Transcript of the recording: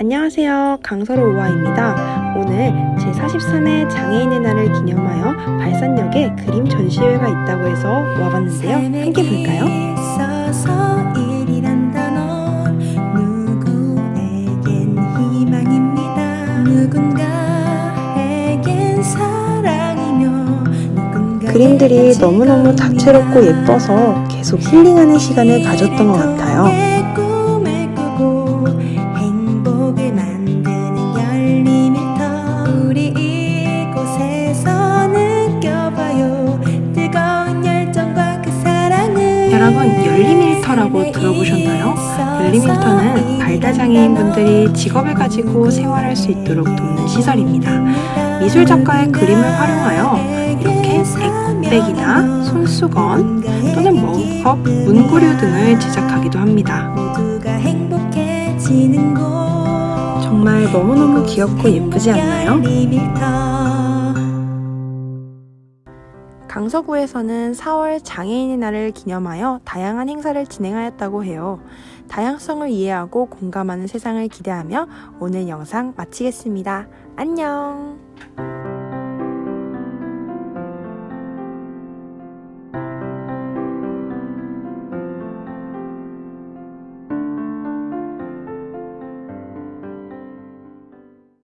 안녕하세요. 강서로 우아입니다. 오늘 제43회 장애인의 날을 기념하여 발산역에 그림 전시회가 있다고 해서 와봤는데요. 함께 볼까요? 그림들이 너무너무 다채롭고 예뻐서 계속 힐링하는 시간을 가졌던 것 같아요. 여러분, 열림일터라고 들어보셨나요? 열림일터는 발달장애인분들이 직업을 가지고 생활할 수 있도록 돕는 시설입니다. 미술 작가의 그림을 활용하여 이렇게 에코백이나 손수건 또는 머그컵, 문구류 등을 제작하기도 합니다. 정말 너무너무 귀엽고 예쁘지 않나요? 강서구에서는 4월 장애인의 날을 기념하여 다양한 행사를 진행하였다고 해요. 다양성을 이해하고 공감하는 세상을 기대하며 오늘 영상 마치겠습니다. 안녕!